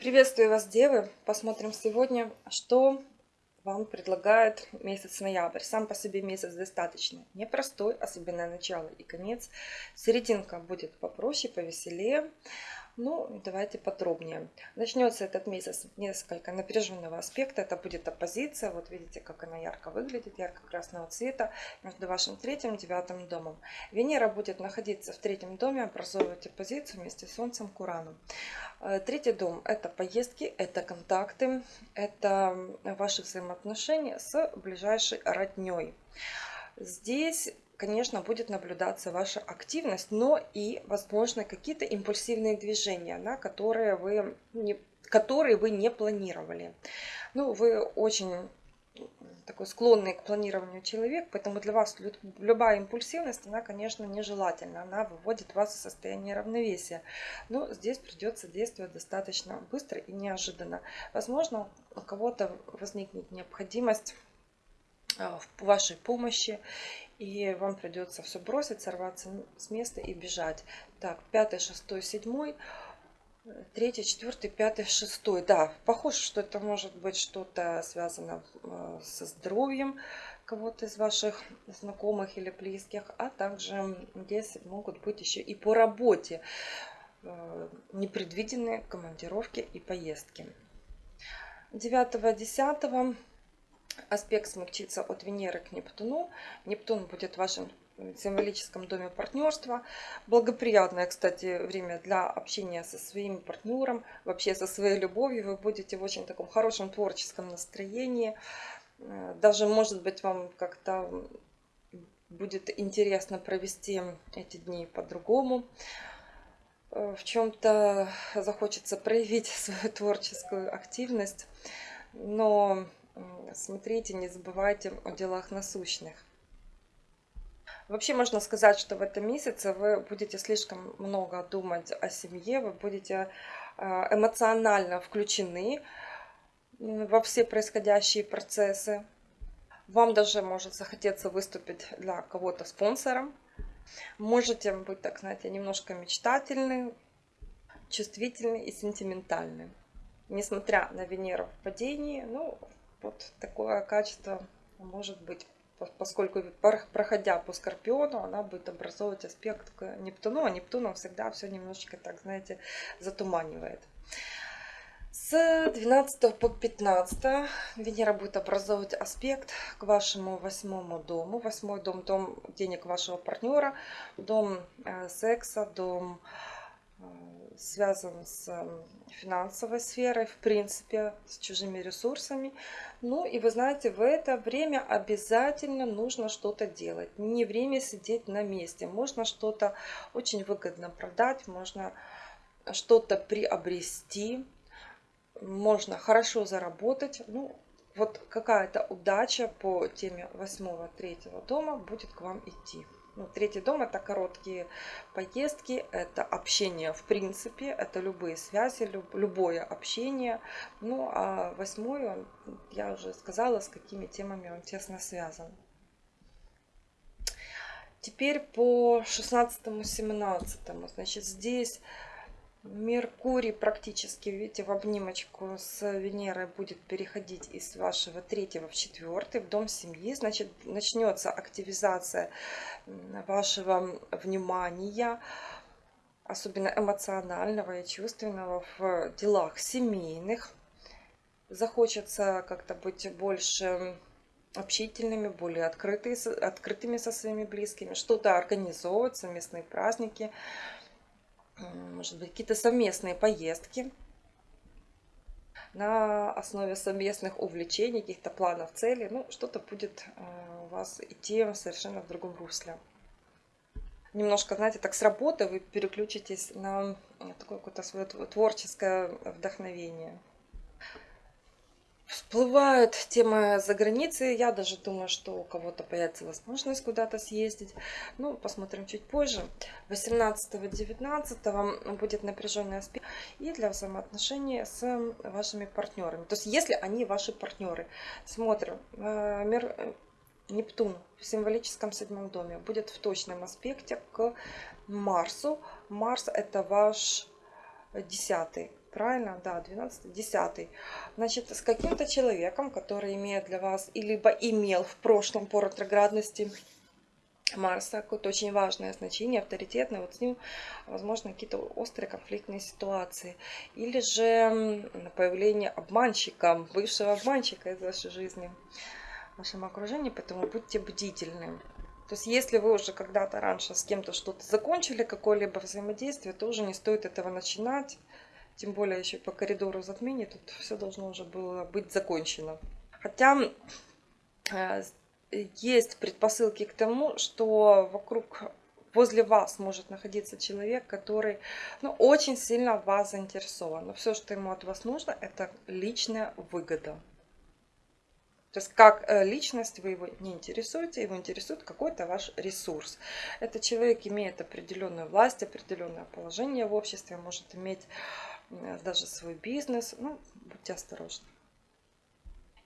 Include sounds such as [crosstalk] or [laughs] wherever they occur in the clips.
Приветствую вас, девы! Посмотрим сегодня, что вам предлагает месяц ноябрь. Сам по себе месяц достаточно непростой, особенно начало и конец. Серединка будет попроще, повеселее. Ну, давайте подробнее. Начнется этот месяц несколько напряженного аспекта. Это будет оппозиция. Вот видите, как она ярко выглядит, ярко-красного цвета между вашим третьим и девятым домом. Венера будет находиться в третьем доме, образовывать оппозицию вместе с Солнцем к Урану. Э, третий дом – это поездки, это контакты, это ваши взаимоотношения с ближайшей родней. Здесь конечно, будет наблюдаться ваша активность, но и, возможно, какие-то импульсивные движения, на которые вы не, которые вы не планировали. Ну, вы очень такой склонный к планированию человек, поэтому для вас любая импульсивность, она, конечно, нежелательна, она выводит вас в состояние равновесия. Но здесь придется действовать достаточно быстро и неожиданно. Возможно, у кого-то возникнет необходимость в вашей помощи, и вам придется все бросить, сорваться с места и бежать. Так, пятый, шестой, седьмой, третий, четвертый, пятый, шестой. Да, похоже, что это может быть что-то связано э, со здоровьем кого-то из ваших знакомых или близких, а также здесь могут быть еще и по работе э, непредвиденные командировки и поездки. 9-10 аспект смягчится от Венеры к Нептуну. Нептун будет в вашем символическом доме партнерства. Благоприятное, кстати, время для общения со своим партнером, вообще со своей любовью. Вы будете в очень таком хорошем творческом настроении. Даже, может быть, вам как-то будет интересно провести эти дни по-другому. В чем-то захочется проявить [laughs] свою творческую активность. Но смотрите, не забывайте о делах насущных. Вообще можно сказать, что в этом месяце вы будете слишком много думать о семье, вы будете э, эмоционально включены во все происходящие процессы. Вам даже может захотеться выступить для кого-то спонсором. Можете быть, так знаете, немножко мечтательны, чувствительны и сентиментальны. Несмотря на Венеру в падении, ну, вот такое качество может быть, поскольку проходя по Скорпиону, она будет образовывать аспект к Нептуну, а Нептуном всегда все немножечко, так знаете, затуманивает. С 12 по 15 Венера будет образовывать аспект к вашему восьмому дому. Восьмой дом – дом денег вашего партнера, дом э, секса, дом связан с финансовой сферой, в принципе, с чужими ресурсами. Ну и вы знаете, в это время обязательно нужно что-то делать. Не время сидеть на месте. Можно что-то очень выгодно продать, можно что-то приобрести, можно хорошо заработать. Ну, вот какая-то удача по теме восьмого третьего дома будет к вам идти. Ну, третий дом это короткие поездки, это общение в принципе, это любые связи, люб, любое общение. Ну а восьмой, он, я уже сказала, с какими темами он тесно связан. Теперь по 16-17. Значит, здесь Меркурий практически, видите, в обнимочку с Венерой будет переходить из вашего третьего в четвертый, в дом семьи. Значит, начнется активизация вашего внимания, особенно эмоционального и чувственного в делах семейных. Захочется как-то быть больше общительными, более открытыми, открытыми со своими близкими, что-то организовывать, совместные праздники – может быть, какие-то совместные поездки на основе совместных увлечений, каких-то планов, целей. Ну, что-то будет э, у вас идти совершенно в другом русле. Немножко, знаете, так с работы вы переключитесь на такое какое-то свое творческое вдохновение. Всплывают темы за границей. Я даже думаю, что у кого-то появится возможность куда-то съездить. Ну, посмотрим чуть позже. 18-19 будет напряженный аспект и для взаимоотношений с вашими партнерами. То есть, если они ваши партнеры. Смотрим. Э, мир э, Нептун в символическом седьмом доме будет в точном аспекте к Марсу. Марс это ваш десятый правильно, да, 12, 10. Значит, с каким-то человеком, который имеет для вас, и либо имел в прошлом по ретроградности Марса, какое-то очень важное значение, авторитетное, вот с ним, возможно, какие-то острые конфликтные ситуации. Или же появление обманщика, бывшего обманщика из вашей жизни, в вашем окружении, поэтому будьте бдительны. То есть, если вы уже когда-то раньше с кем-то что-то закончили, какое-либо взаимодействие, то уже не стоит этого начинать. Тем более еще по коридору затмений тут все должно уже было быть закончено. Хотя э, есть предпосылки к тому, что вокруг возле вас может находиться человек, который ну, очень сильно вас заинтересован. Но все, что ему от вас нужно, это личная выгода. То есть как э, личность вы его не интересуете, его интересует какой-то ваш ресурс. Этот человек имеет определенную власть, определенное положение в обществе, может иметь даже свой бизнес. Ну, будьте осторожны.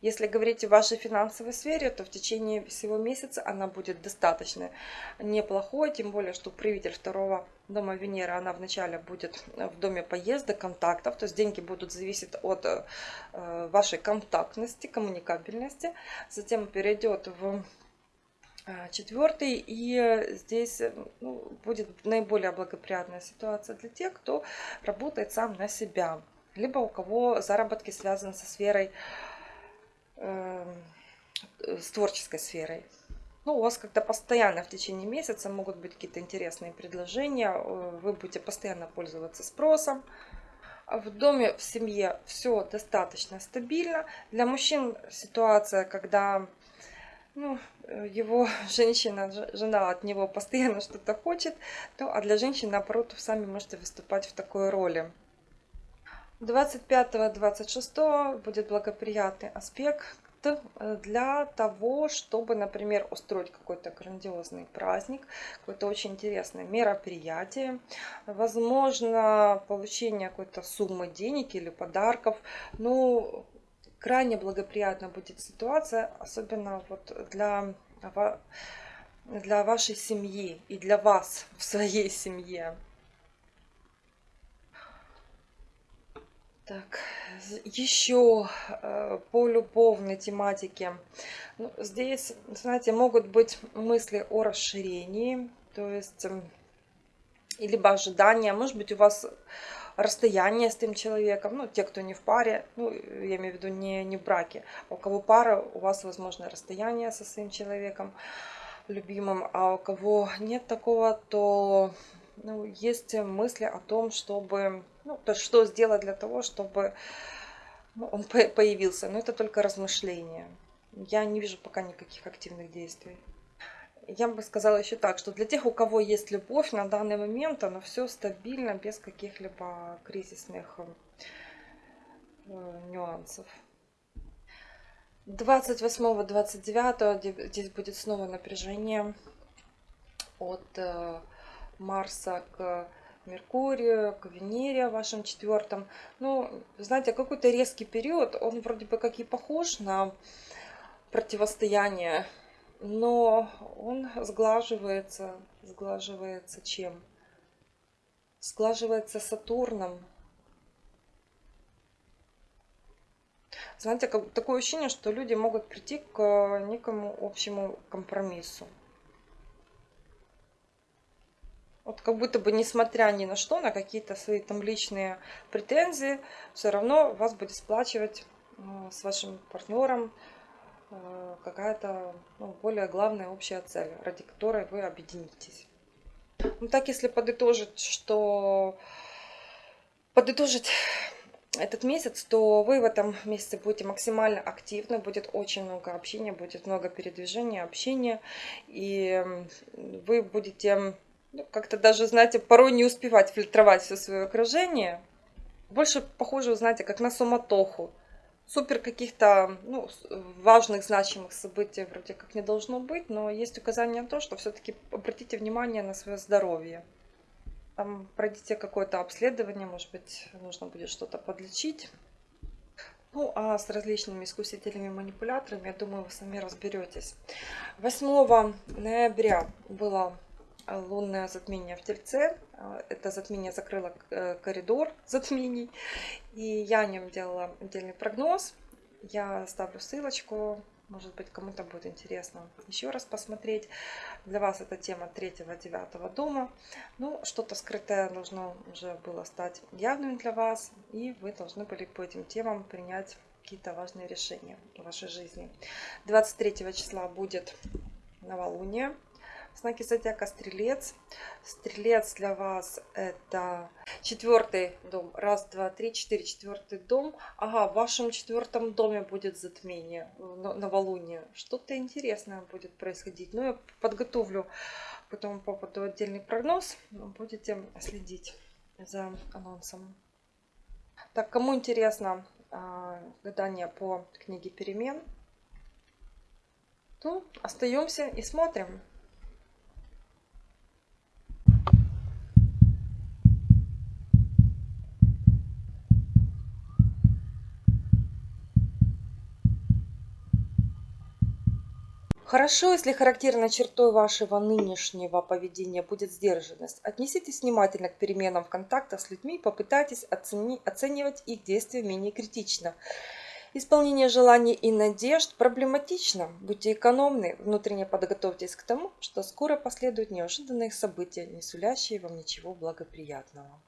Если говорить о вашей финансовой сфере, то в течение всего месяца она будет достаточно неплохой, тем более, что правитель второго дома Венеры, она вначале будет в доме поездок, контактов, то есть деньги будут зависеть от э, вашей контактности, коммуникабельности, затем перейдет в э, четвертый, и здесь ну, будет наиболее благоприятная ситуация для тех, кто работает сам на себя, либо у кого заработки связаны со сферой Эм, с творческой сферой. Ну, у вас как-то постоянно в течение месяца могут быть какие-то интересные предложения, э, вы будете постоянно пользоваться спросом. В доме, в семье все достаточно стабильно. Для мужчин ситуация, когда ну, его [laughs] женщина, жена от него постоянно что-то хочет, то, а для женщин, наоборот, вы сами можете выступать в такой роли. 25-26 будет благоприятный аспект э, для того, чтобы, например, устроить какой-то грандиозный праздник, какое-то очень интересное мероприятие, возможно, получение какой-то суммы денег или подарков. Ну, крайне благоприятна будет ситуация, особенно вот для, для вашей семьи и для вас в своей семье. Так, еще э, по любовной тематике. Ну, здесь, знаете, могут быть мысли о расширении, то есть, эм, либо ожидания, может быть, у вас расстояние с тем человеком, ну, те, кто не в паре, ну, я имею в виду не, не в браке, а у кого пара, у вас, возможно, расстояние со своим человеком любимым, а у кого нет такого, то ну, есть мысли о том, чтобы ну, то что сделать для того, чтобы ну, он появился. Но это только размышления. Я не вижу пока никаких активных действий. Я бы сказала еще так, что для тех, у кого есть любовь, на данный момент оно все стабильно, без каких-либо кризисных э, нюансов. 28-29 здесь будет снова напряжение от э, Марса к Меркурию, к Венере, вашем четвертом. Ну, знаете, какой-то резкий период, он вроде бы как и похож на противостояние, но он сглаживается, сглаживается чем? Сглаживается Сатурном. Знаете, такое ощущение, что люди могут прийти к некому общему компромиссу. Вот как будто бы, несмотря ни на что, на какие-то свои там личные претензии, все равно вас будет сплачивать с вашим партнером какая-то ну, более главная общая цель, ради которой вы объединитесь. Ну так, если подытожить, что подытожить этот месяц, то вы в этом месяце будете максимально активны, будет очень много общения, будет много передвижения, общения, и вы будете ну, как-то даже, знаете, порой не успевать фильтровать все свое окружение. Больше похоже, знаете, как на суматоху. Супер каких-то ну, важных, значимых событий вроде как не должно быть, но есть указание на то, что все-таки обратите внимание на свое здоровье. Там пройдите какое-то обследование, может быть, нужно будет что-то подлечить. Ну, а с различными искусителями, манипуляторами, я думаю, вы сами разберетесь. 8 ноября было лунное затмение в Тельце. А, Это затмение закрыло э, коридор затмений. И я о нем делала отдельный прогноз. Я ставлю ссылочку. Может быть, кому-то будет интересно еще раз посмотреть. Для вас эта тема 3-9 дома. Ну, что-то скрытое должно уже было стать явным для вас. И вы должны были по этим темам принять какие-то важные решения в вашей жизни. 23 числа будет новолуние знаки зодиака Стрелец. Стрелец для вас это четвертый дом. Раз, два, три, четыре. Четвертый дом. Ага, в вашем четвертом доме будет затмение, новолуние. Что-то интересное будет происходить. Но я подготовлю по этому поводу отдельный прогноз. Будете следить за анонсом. Так, кому интересно а, гадание по книге перемен, то остаемся и смотрим. Хорошо, если характерной чертой вашего нынешнего поведения будет сдержанность. Отнеситесь внимательно к переменам в контактах с людьми, попытайтесь оцени, оценивать их действия менее критично. Исполнение желаний и надежд проблематично. Будьте экономны, внутренне подготовьтесь к тому, что скоро последуют неожиданные события, не сулящие вам ничего благоприятного.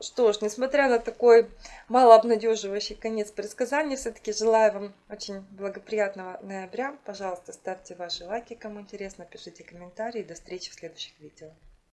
Что ж, несмотря на такой малообнадеживающий конец предсказания, все-таки желаю вам очень благоприятного ноября. Пожалуйста, ставьте ваши лайки, кому интересно, пишите комментарии. До встречи в следующих видео.